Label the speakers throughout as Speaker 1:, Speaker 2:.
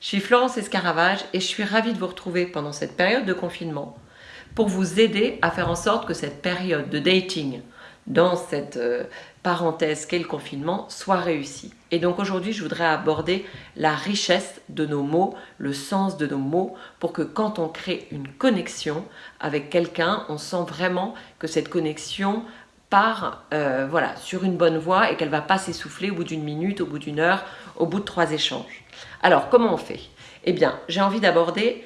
Speaker 1: suis Florence Escaravage et je suis ravie de vous retrouver pendant cette période de confinement pour vous aider à faire en sorte que cette période de dating dans cette euh, parenthèse qu'est le confinement soit réussie. Et donc aujourd'hui, je voudrais aborder la richesse de nos mots, le sens de nos mots, pour que quand on crée une connexion avec quelqu'un, on sent vraiment que cette connexion euh, voilà, sur une bonne voie et qu'elle va pas s'essouffler au bout d'une minute, au bout d'une heure, au bout de trois échanges. Alors, comment on fait? Eh bien, j'ai envie d'aborder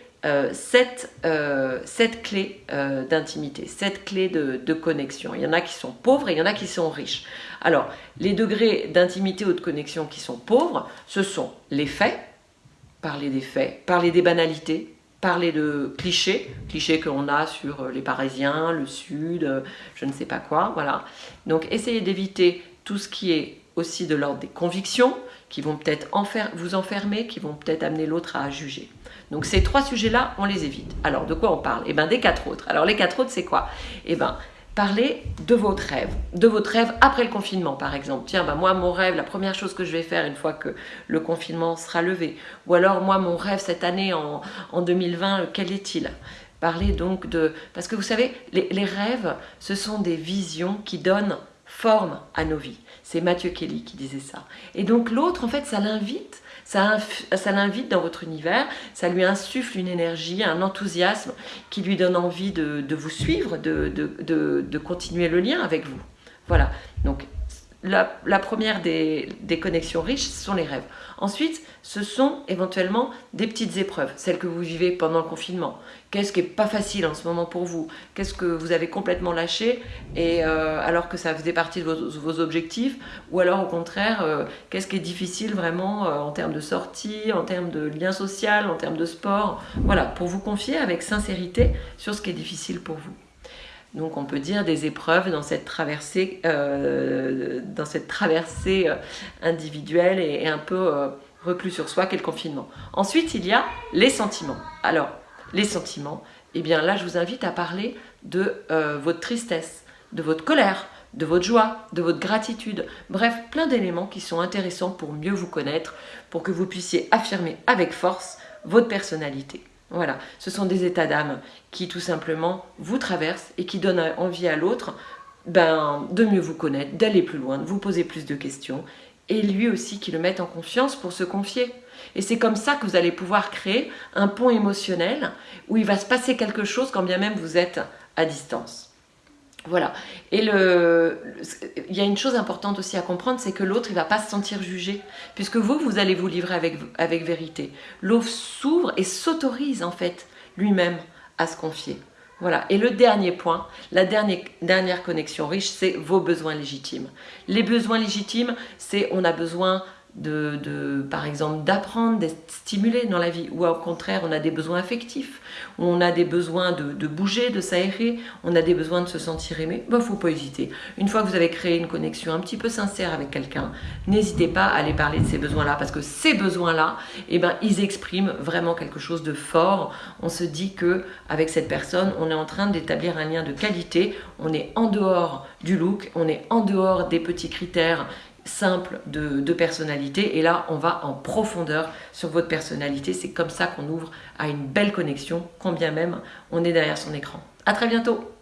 Speaker 1: cette, euh, clé euh, d'intimité, cette clé de, connexion. Il y en a qui sont pauvres et il y en a qui sont riches. Alors, les degrés d'intimité ou de connexion qui sont pauvres, ce sont les faits, parler des faits, parler des banalités, parler de clichés, clichés qu'on a sur les Parisiens, le Sud, je ne sais pas quoi, voilà. Donc, essayez d'éviter tout ce qui est aussi de l'ordre des convictions, qui vont peut-être vous enfermer, qui vont peut-être amener l'autre à juger. Donc ces trois sujets-là, on les évite. Alors de quoi on parle? Eh bien des quatre autres. Alors les quatre autres, c'est quoi? Eh bien, parlez de votre rêve, de votre rêve après le confinement par exemple. Tiens, ben moi mon rêve, la première chose que je vais faire une fois que le confinement sera levé. Ou alors moi mon rêve cette année en, en 2020, quel est-il? Parlez donc de... Parce que vous savez, les rêves, ce sont des visions qui donnent forme à nos vies. C'est Mathieu Kelly qui disait ça. Et donc l'autre, en fait, ça l'invite ça, l'invite dans votre univers, ça lui insuffle une énergie, un enthousiasme qui lui donne envie de, vous suivre, de, de, continuer le lien avec vous. Voilà, donc la, première des, connexions riches, ce sont les rêves. Ensuite, ce sont éventuellement des petites épreuves, celles que vous vivez pendant le confinement. Qu'est-ce qui n'est pas facile en ce moment pour vous? Qu'est-ce que vous avez complètement lâché et euh, alors que ça faisait partie de vos, objectifs? Ou alors au contraire, euh, qu'est-ce qui est difficile vraiment euh, en termes de sortie, en termes de lien social, en termes de sport? Voilà, pour vous confier avec sincérité sur ce qui est difficile pour vous. Donc on peut dire des épreuves dans cette traversée, euh, euh, individuelle et, un peu euh, reclus sur soi qu'est le confinement. Ensuite, il y a les sentiments. Alors, les sentiments, eh bien là, je vous invite à parler de votre tristesse, de votre colère, de votre joie, de votre gratitude, bref, plein d'éléments qui sont intéressants pour mieux vous connaître, pour que vous puissiez affirmer avec force votre personnalité. Voilà, ce sont des états d'âme qui tout simplement vous traversent et qui donnent envie à l'autre ben, de mieux vous connaître, d'aller plus loin, de vous poser plus de questions et lui aussi qui le mette en confiance pour se confier. Et c'est comme ça que vous allez pouvoir créer un pont émotionnel où il va se passer quelque chose quand bien même vous êtes à distance. Voilà. Et le, il y a une chose importante aussi à comprendre, c'est que l'autre, il va pas se sentir jugé, puisque vous, vous allez vous livrer avec, avec vérité. L'autre s'ouvre et s'autorise, en fait, lui-même à se confier. Voilà. Et le dernier point, la dernière connexion riche, c'est vos besoins légitimes. Les besoins légitimes, c'est on a besoin de, par exemple, d'apprendre, d'être stimulé dans la vie, ou au contraire, on a des besoins affectifs, on a des besoins de, bouger, de s'aérer, on a des besoins de se sentir aimé, il ben, ne faut pas hésiter. Une fois que vous avez créé une connexion un petit peu sincère avec quelqu'un, n'hésitez pas à aller parler de ces besoins-là, parce que ces besoins-là, eh ben, ils expriment vraiment quelque chose de fort. On se dit que avec cette personne, on est en train d'établir un lien de qualité, on est en dehors du look, on est en dehors des petits critères simple de, personnalité. Et là on va en profondeur sur votre personnalité. C'est comme ça qu'on ouvre à une belle connexion quand bien même on est derrière son écran. À très bientôt